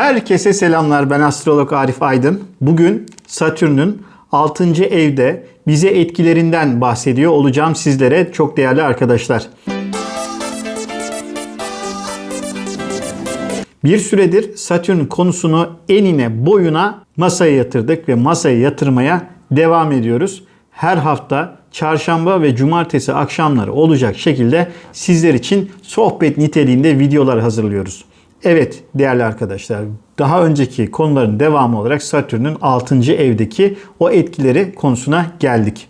Herkese selamlar. Ben astrolog Arif Aydın. Bugün Satürn'ün 6. evde bize etkilerinden bahsediyor olacağım sizlere çok değerli arkadaşlar. Bir süredir Satürn konusunu enine boyuna masaya yatırdık ve masaya yatırmaya devam ediyoruz. Her hafta çarşamba ve cumartesi akşamları olacak şekilde sizler için sohbet niteliğinde videolar hazırlıyoruz. Evet değerli arkadaşlar daha önceki konuların devamı olarak Satürn'ün 6. evdeki o etkileri konusuna geldik.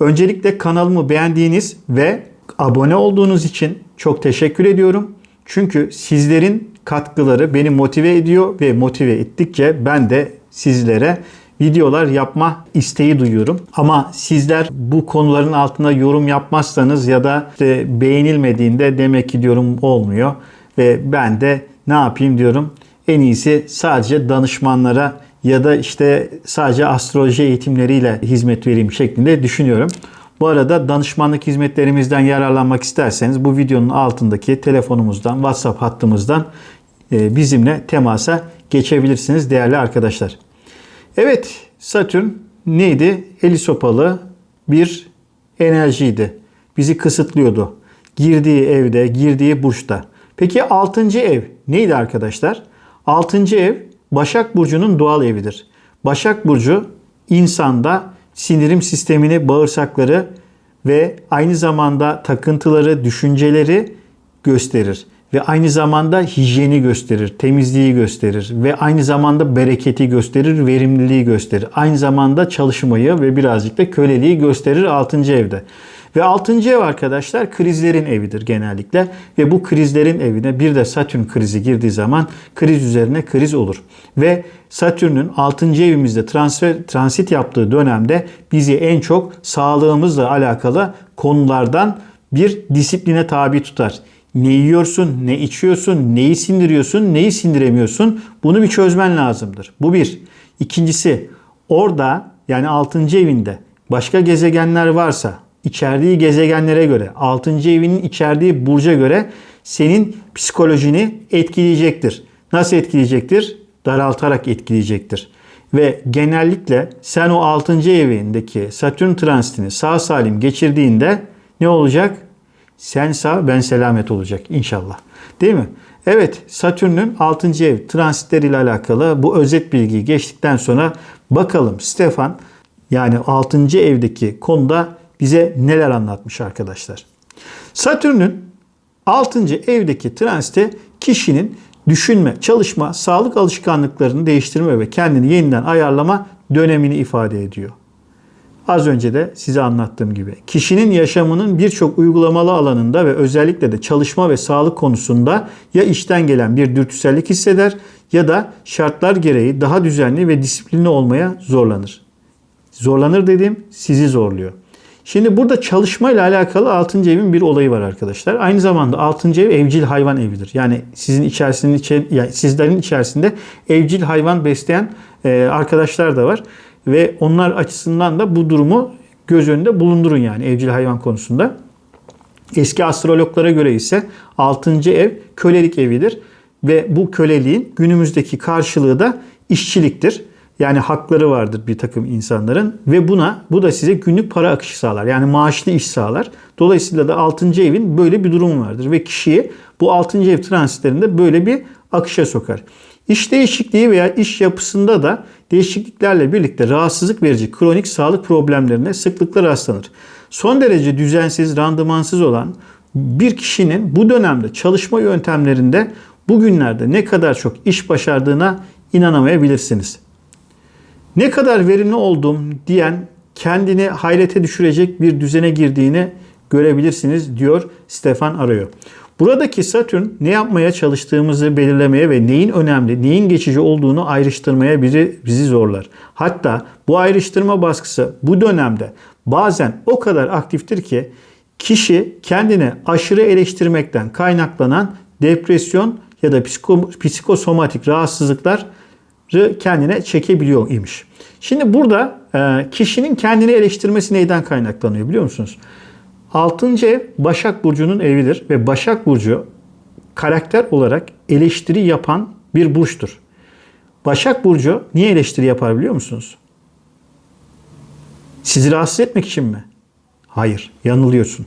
Öncelikle kanalımı beğendiğiniz ve abone olduğunuz için çok teşekkür ediyorum. Çünkü sizlerin katkıları beni motive ediyor ve motive ettikçe ben de sizlere videolar yapma isteği duyuyorum. Ama sizler bu konuların altına yorum yapmazsanız ya da işte beğenilmediğinde demek ki diyorum olmuyor. Ve ben de ne yapayım diyorum. En iyisi sadece danışmanlara ya da işte sadece astroloji eğitimleriyle hizmet vereyim şeklinde düşünüyorum. Bu arada danışmanlık hizmetlerimizden yararlanmak isterseniz bu videonun altındaki telefonumuzdan, WhatsApp hattımızdan e, bizimle temasa geçebilirsiniz değerli arkadaşlar. Evet Satürn neydi? Eli sopalı bir enerjiydi. Bizi kısıtlıyordu. Girdiği evde, girdiği burçta. Peki 6. ev neydi arkadaşlar? 6. ev Başak Burcu'nun doğal evidir. Başak Burcu insanda sindirim sistemini, bağırsakları ve aynı zamanda takıntıları, düşünceleri gösterir. Ve aynı zamanda hijyeni gösterir, temizliği gösterir ve aynı zamanda bereketi gösterir, verimliliği gösterir. Aynı zamanda çalışmayı ve birazcık da köleliği gösterir 6. evde. Ve 6. ev arkadaşlar krizlerin evidir genellikle. Ve bu krizlerin evine bir de Satürn krizi girdiği zaman kriz üzerine kriz olur. Ve Satürn'ün 6. evimizde transfer, transit yaptığı dönemde bizi en çok sağlığımızla alakalı konulardan bir disipline tabi tutar. Ne yiyorsun, ne içiyorsun, neyi sindiriyorsun, neyi sindiremiyorsun bunu bir çözmen lazımdır. Bu bir. İkincisi orada yani 6. evinde başka gezegenler varsa içerdiği gezegenlere göre 6. evinin içerdiği burca göre senin psikolojini etkileyecektir. Nasıl etkileyecektir? Daraltarak etkileyecektir. Ve genellikle sen o 6. evindeki Satürn transitini sağ salim geçirdiğinde ne olacak? Sen sağ ben selamet olacak inşallah. Değil mi? Evet Satürn'ün 6. ev transitleriyle alakalı bu özet bilgiyi geçtikten sonra bakalım Stefan yani 6. evdeki konuda bize neler anlatmış arkadaşlar. Satürn'ün 6. evdeki transite kişinin düşünme, çalışma, sağlık alışkanlıklarını değiştirme ve kendini yeniden ayarlama dönemini ifade ediyor. Az önce de size anlattığım gibi kişinin yaşamının birçok uygulamalı alanında ve özellikle de çalışma ve sağlık konusunda ya işten gelen bir dürtüsellik hisseder ya da şartlar gereği daha düzenli ve disiplinli olmaya zorlanır. Zorlanır dediğim sizi zorluyor. Şimdi burada çalışma ile alakalı 6. evin bir olayı var arkadaşlar. Aynı zamanda 6. ev evcil hayvan evidir. Yani sizin içerisinde yani sizlerin içerisinde evcil hayvan besleyen e, arkadaşlar da var ve onlar açısından da bu durumu göz önünde bulundurun yani evcil hayvan konusunda. Eski astrologlara göre ise 6. ev kölelik evidir ve bu köleliğin günümüzdeki karşılığı da işçiliktir. Yani hakları vardır bir takım insanların ve buna bu da size günlük para akışı sağlar. Yani maaşlı iş sağlar. Dolayısıyla da 6. evin böyle bir durumu vardır ve kişiyi bu 6. ev transitlerinde böyle bir akışa sokar. İş değişikliği veya iş yapısında da değişikliklerle birlikte rahatsızlık verici kronik sağlık problemlerine sıklıkla rastlanır. Son derece düzensiz, randımansız olan bir kişinin bu dönemde çalışma yöntemlerinde bugünlerde ne kadar çok iş başardığına inanamayabilirsiniz. Ne kadar verimli oldum diyen kendini hayrete düşürecek bir düzene girdiğini görebilirsiniz diyor Stefan Arıyor. Buradaki Satürn ne yapmaya çalıştığımızı belirlemeye ve neyin önemli, neyin geçici olduğunu ayrıştırmaya bizi, bizi zorlar. Hatta bu ayrıştırma baskısı bu dönemde bazen o kadar aktiftir ki kişi kendini aşırı eleştirmekten kaynaklanan depresyon ya da psiko, psikosomatik rahatsızlıklar kendine çekebiliyor imiş. Şimdi burada e, kişinin kendini eleştirmesi neyden kaynaklanıyor biliyor musunuz? 6. ev Başak Burcu'nun evidir ve Başak Burcu karakter olarak eleştiri yapan bir burçtur. Başak Burcu niye eleştiri yapar biliyor musunuz? Sizi rahatsız etmek için mi? Hayır, yanılıyorsun.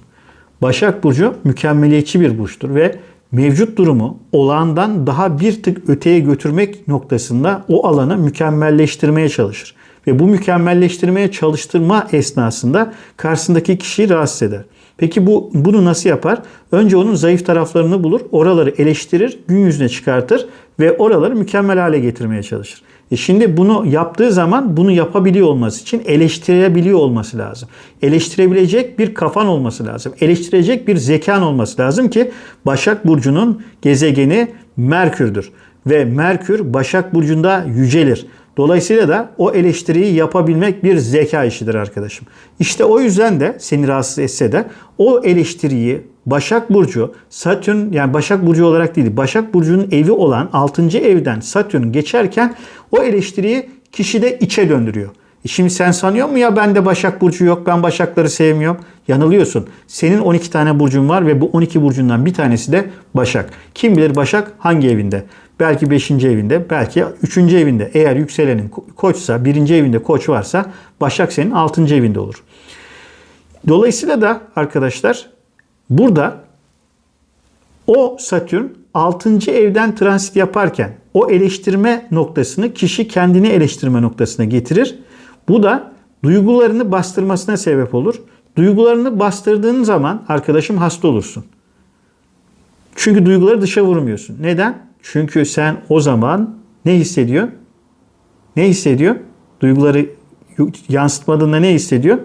Başak Burcu mükemmeliyetçi bir burçtur ve mevcut durumu olağandan daha bir tık öteye götürmek noktasında o alanı mükemmelleştirmeye çalışır. Ve bu mükemmelleştirmeye çalıştırma esnasında karşısındaki kişiyi rahatsız eder. Peki bu bunu nasıl yapar? Önce onun zayıf taraflarını bulur, oraları eleştirir, gün yüzüne çıkartır ve oraları mükemmel hale getirmeye çalışır. E şimdi bunu yaptığı zaman bunu yapabiliyor olması için eleştirebiliyor olması lazım. Eleştirebilecek bir kafan olması lazım. Eleştirecek bir zekan olması lazım ki Başak Burcu'nun gezegeni Merkür'dür. Ve Merkür Başak Burcu'nda yücelir. Dolayısıyla da o eleştiriyi yapabilmek bir zeka işidir arkadaşım. İşte o yüzden de seni rahatsız etse de o eleştiriyi Başak Burcu, Satürn yani Başak Burcu olarak değil, Başak Burcu'nun evi olan 6. evden Satürn geçerken o eleştiriyi kişi de içe döndürüyor. E şimdi sen sanıyor mu ya bende Başak Burcu yok, ben Başakları sevmiyorum. Yanılıyorsun. Senin 12 tane burcun var ve bu 12 burcundan bir tanesi de Başak. Kim bilir Başak hangi evinde? Belki 5. evinde, belki 3. evinde. Eğer yükselenin koçsa, 1. evinde koç varsa Başak senin 6. evinde olur. Dolayısıyla da arkadaşlar burada o Satürn 6. evden transit yaparken o eleştirme noktasını kişi kendini eleştirme noktasına getirir. Bu da duygularını bastırmasına sebep olur. Duygularını bastırdığın zaman arkadaşım hasta olursun. Çünkü duyguları dışa vurmuyorsun. Neden? Çünkü sen o zaman ne hissediyor? Ne hissediyor? Duyguları yansıtmadığında ne hissediyor?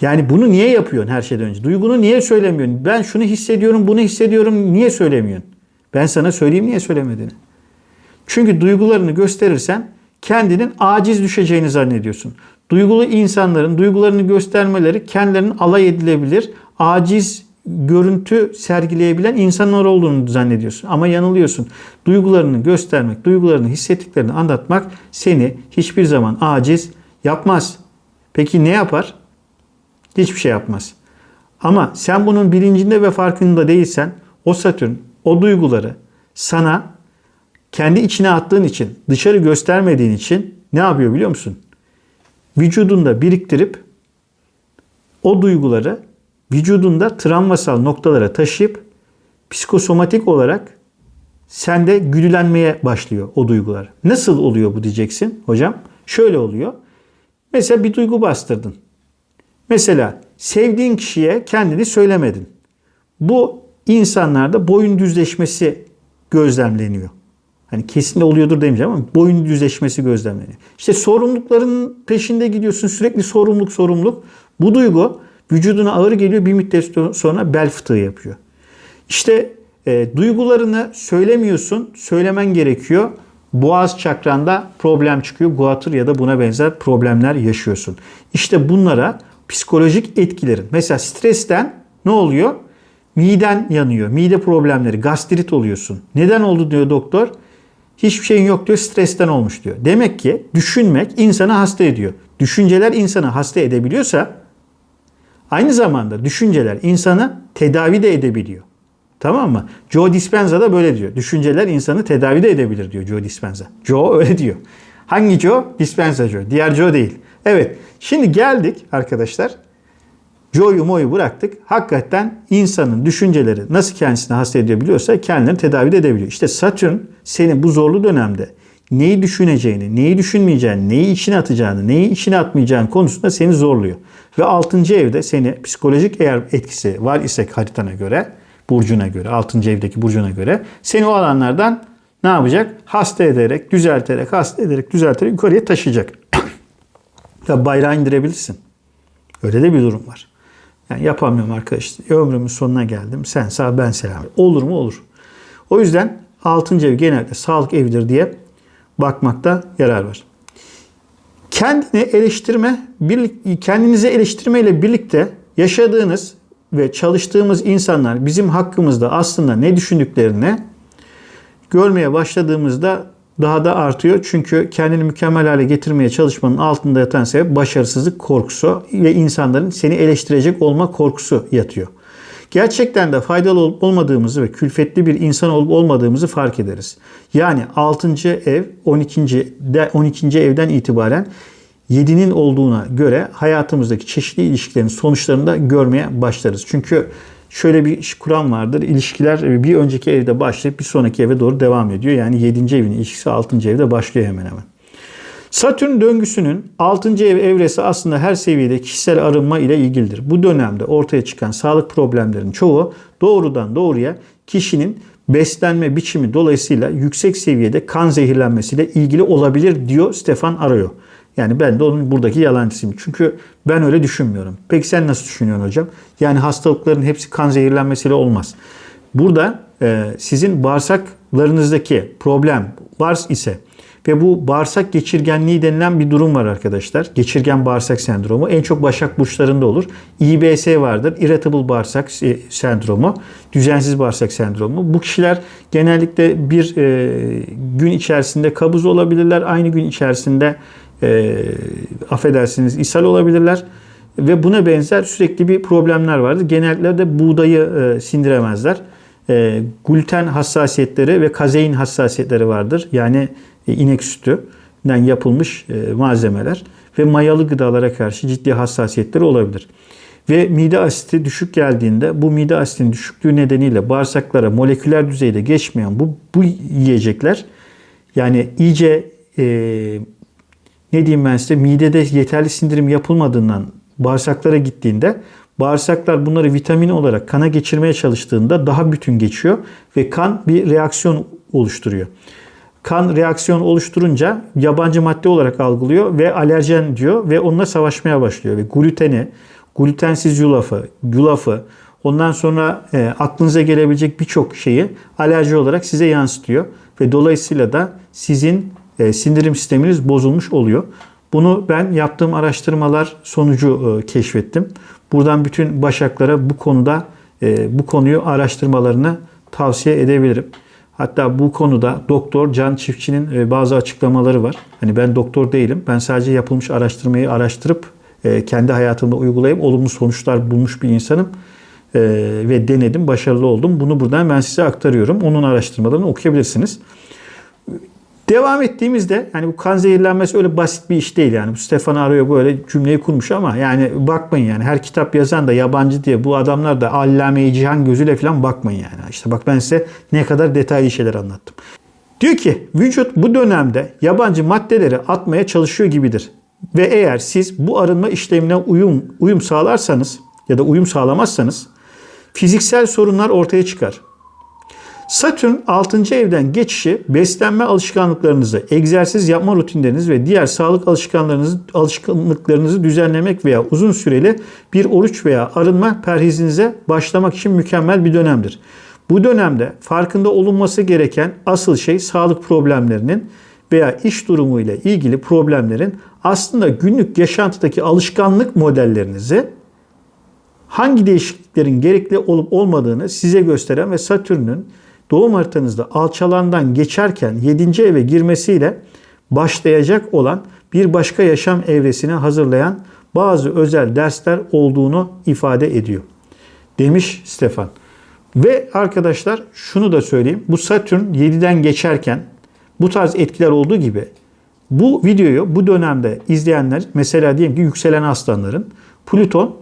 Yani bunu niye yapıyorsun her şeyden önce? Duygunu niye söylemiyorsun? Ben şunu hissediyorum, bunu hissediyorum. Niye söylemiyorsun? Ben sana söyleyeyim niye söylemediğini. Çünkü duygularını gösterirsen kendinin aciz düşeceğini zannediyorsun. Duygulu insanların duygularını göstermeleri kendilerinin alay edilebilir, aciz görüntü sergileyebilen insanlar olduğunu zannediyorsun. Ama yanılıyorsun. Duygularını göstermek, duygularını hissettiklerini anlatmak seni hiçbir zaman aciz yapmaz. Peki ne yapar? Hiçbir şey yapmaz. Ama sen bunun bilincinde ve farkında değilsen o Satürn o duyguları sana kendi içine attığın için, dışarı göstermediğin için ne yapıyor biliyor musun? Vücudunda biriktirip o duyguları vücudunda travmasal noktalara taşıyıp psikosomatik olarak sende güdülenmeye başlıyor o duygular. Nasıl oluyor bu diyeceksin hocam? Şöyle oluyor. Mesela bir duygu bastırdın. Mesela sevdiğin kişiye kendini söylemedin. Bu insanlarda boyun düzleşmesi gözlemleniyor. Hani kesin oluyordur demeyeceğim ama boyun düzleşmesi gözlemleniyor. İşte sorumlulukların peşinde gidiyorsun. Sürekli sorumluluk sorumluluk. Bu duygu vücuduna ağır geliyor. Bir müddet sonra bel fıtığı yapıyor. İşte e, duygularını söylemiyorsun. Söylemen gerekiyor. Boğaz çakranda problem çıkıyor. Guatr ya da buna benzer problemler yaşıyorsun. İşte bunlara psikolojik etkilerin. Mesela stresten ne oluyor? Miden yanıyor. Mide problemleri, gastrit oluyorsun. Neden oldu diyor doktor. Hiçbir şeyin yok diyor. Stresten olmuş diyor. Demek ki düşünmek insanı hasta ediyor. Düşünceler insanı hasta edebiliyorsa aynı zamanda düşünceler insanı tedavi de edebiliyor. Tamam mı? Joe Dispenza da böyle diyor. Düşünceler insanı tedavi de edebilir diyor Joe Dispenza. Joe öyle diyor. Hangi Joe? Dispenza Joe. Diğer Joe değil. Evet. Şimdi geldik arkadaşlar. Joe'yu moyu bıraktık. Hakikaten insanın düşünceleri nasıl kendisini hasta edebiliyorsa kendilerini tedavi edebiliyor. İşte Satürn seni bu zorlu dönemde neyi düşüneceğini, neyi düşünmeyeceğini, neyi içine atacağını, neyi içine atmayacağını konusunda seni zorluyor. Ve 6. evde seni psikolojik eğer etkisi var ise haritana göre, burcuna göre, 6. evdeki burcuna göre seni o alanlardan ne yapacak? Hasta ederek, düzelterek, hasta ederek, düzelterek yukarıya taşıyacak. Ya bayrağı indirebilirsin. Öyle de bir durum var. Yani yapamıyorum arkadaşlar. Ömrümün sonuna geldim. Sen sağ ben selam. Olur mu? Olur. O yüzden 6. ev genelde sağlık evidir diye bakmakta yarar var. Kendini eleştirme, kendinizi eleştirmeyle birlikte yaşadığınız ve çalıştığımız insanlar bizim hakkımızda aslında ne düşündüklerini görmeye başladığımızda daha da artıyor. Çünkü kendini mükemmel hale getirmeye çalışmanın altında yatan sebep başarısızlık korkusu ve insanların seni eleştirecek olma korkusu yatıyor. Gerçekten de faydalı olup olmadığımızı ve külfetli bir insan olup olmadığımızı fark ederiz. Yani 6. ev 12. De, 12. evden itibaren 7'nin olduğuna göre hayatımızdaki çeşitli ilişkilerin sonuçlarını da görmeye başlarız. Çünkü şöyle bir kuram vardır. İlişkiler bir önceki evde başlayıp bir sonraki eve doğru devam ediyor. Yani 7. evin ilişkisi 6. evde başlıyor hemen hemen. Satürn döngüsünün 6. ev evresi aslında her seviyede kişisel arınma ile ilgilidir. Bu dönemde ortaya çıkan sağlık problemlerinin çoğu doğrudan doğruya kişinin beslenme biçimi dolayısıyla yüksek seviyede kan zehirlenmesiyle ilgili olabilir diyor Stefan Arayo. Yani ben de onun buradaki yalancısıyım. Çünkü ben öyle düşünmüyorum. Peki sen nasıl düşünüyorsun hocam? Yani hastalıkların hepsi kan zehirlenmesiyle olmaz. Burada e, sizin bağırsaklarınızdaki problem var ise ve bu bağırsak geçirgenliği denilen bir durum var arkadaşlar. Geçirgen bağırsak sendromu. En çok başak burçlarında olur. IBS vardır. Irritable bağırsak sendromu. Düzensiz bağırsak sendromu. Bu kişiler genellikle bir e, gün içerisinde kabuz olabilirler. Aynı gün içerisinde e, affedersiniz ishal olabilirler. Ve buna benzer sürekli bir problemler vardır. Genellikle de buğdayı e, sindiremezler. E, gluten hassasiyetleri ve kazein hassasiyetleri vardır. Yani e, inek sütünden yapılmış e, malzemeler ve mayalı gıdalara karşı ciddi hassasiyetleri olabilir. Ve mide asiti düşük geldiğinde bu mide asitinin düşüklüğü nedeniyle bağırsaklara moleküler düzeyde geçmeyen bu, bu yiyecekler yani iyice e, ne diyeyim ben size midede yeterli sindirim yapılmadığından bağırsaklara gittiğinde bağırsaklar bunları vitamin olarak kana geçirmeye çalıştığında daha bütün geçiyor ve kan bir reaksiyon oluşturuyor kan reaksiyon oluşturunca yabancı madde olarak algılıyor ve alerjen diyor ve onunla savaşmaya başlıyor. Ve gluteni, glutensiz yulafı, yulafı ondan sonra e, aklınıza gelebilecek birçok şeyi alerji olarak size yansıtıyor. Ve dolayısıyla da sizin e, sindirim sisteminiz bozulmuş oluyor. Bunu ben yaptığım araştırmalar sonucu e, keşfettim. Buradan bütün başaklara bu konuda e, bu konuyu araştırmalarını tavsiye edebilirim. Hatta bu konuda doktor Can Çiftçi'nin e, bazı açıklamaları var. Hani ben doktor değilim. Ben sadece yapılmış araştırmayı araştırıp kendi hayatımda uygulayıp olumlu sonuçlar bulmuş bir insanım. Ve denedim, başarılı oldum. Bunu buradan ben size aktarıyorum. Onun araştırmalarını okuyabilirsiniz. Devam ettiğimizde yani bu kan zehirlenmesi öyle basit bir iş değil yani. Bu Stefan arıyor böyle cümleyi kurmuş ama yani bakmayın yani her kitap yazan da yabancı diye bu adamlar da allame cihan gözüyle falan bakmayın yani. İşte bak ben size ne kadar detaylı şeyler anlattım. Diyor ki vücut bu dönemde yabancı maddeleri atmaya çalışıyor gibidir. Ve eğer siz bu arınma işlemine uyum uyum sağlarsanız ya da uyum sağlamazsanız fiziksel sorunlar ortaya çıkar. Satürn 6. evden geçişi beslenme alışkanlıklarınızı, egzersiz yapma rutinleriniz ve diğer sağlık alışkanlarınızı, alışkanlıklarınızı düzenlemek veya uzun süreli bir oruç veya arınma perhizinize başlamak için mükemmel bir dönemdir. Bu dönemde farkında olunması gereken asıl şey sağlık problemlerinin veya iş durumu ile ilgili problemlerin aslında günlük yaşantıdaki alışkanlık modellerinizi hangi değişikliklerin gerekli olup olmadığını size gösteren ve Satürn'ün doğum haritanızda alçalandan geçerken 7. eve girmesiyle başlayacak olan bir başka yaşam evresini hazırlayan bazı özel dersler olduğunu ifade ediyor. Demiş Stefan. Ve arkadaşlar şunu da söyleyeyim. Bu Satürn 7'den geçerken bu tarz etkiler olduğu gibi bu videoyu bu dönemde izleyenler mesela diyelim ki yükselen aslanların Plüton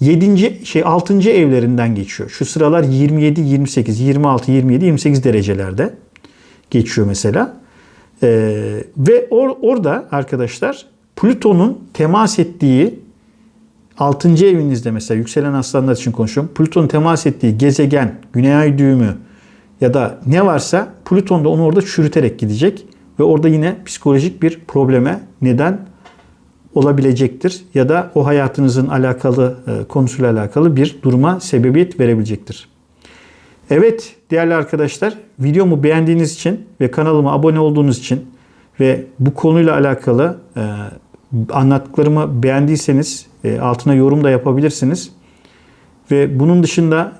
7. şey 6. evlerinden geçiyor. Şu sıralar 27, 28, 26, 27, 28 derecelerde geçiyor mesela. Ee, ve or, orada arkadaşlar Plüton'un temas ettiği 6. evinizde mesela yükselen aslanlar için konuşuyorum. Plüton'un temas ettiği gezegen, güney ay düğümü ya da ne varsa Plüton da onu orada çürüterek gidecek ve orada yine psikolojik bir probleme neden olabilecektir ya da o hayatınızın alakalı e, konusuyla alakalı bir duruma sebebiyet verebilecektir. Evet değerli arkadaşlar videomu beğendiğiniz için ve kanalıma abone olduğunuz için ve bu konuyla alakalı e, anlattıklarımı beğendiyseniz e, altına yorum da yapabilirsiniz. Ve bunun dışında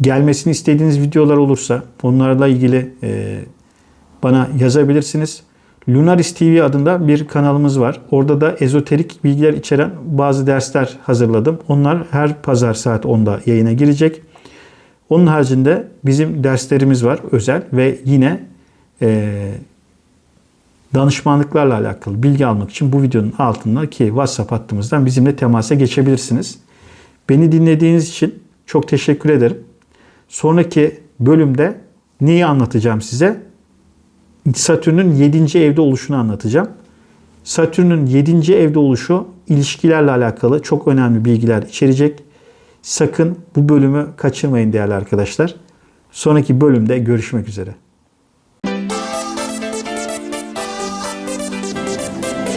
gelmesini istediğiniz videolar olursa onlarla ilgili bana yazabilirsiniz. Lunaris TV adında bir kanalımız var. Orada da ezoterik bilgiler içeren bazı dersler hazırladım. Onlar her pazar saat 10'da yayına girecek. Onun haricinde bizim derslerimiz var özel ve yine eee danışmanlıklarla alakalı bilgi almak için bu videonun altındaki WhatsApp hattımızdan bizimle temasa geçebilirsiniz. Beni dinlediğiniz için çok teşekkür ederim. Sonraki bölümde neyi anlatacağım size? Satürn'ün 7. evde oluşunu anlatacağım. Satürn'ün 7. evde oluşu ilişkilerle alakalı çok önemli bilgiler içerecek. Sakın bu bölümü kaçırmayın değerli arkadaşlar. Sonraki bölümde görüşmek üzere.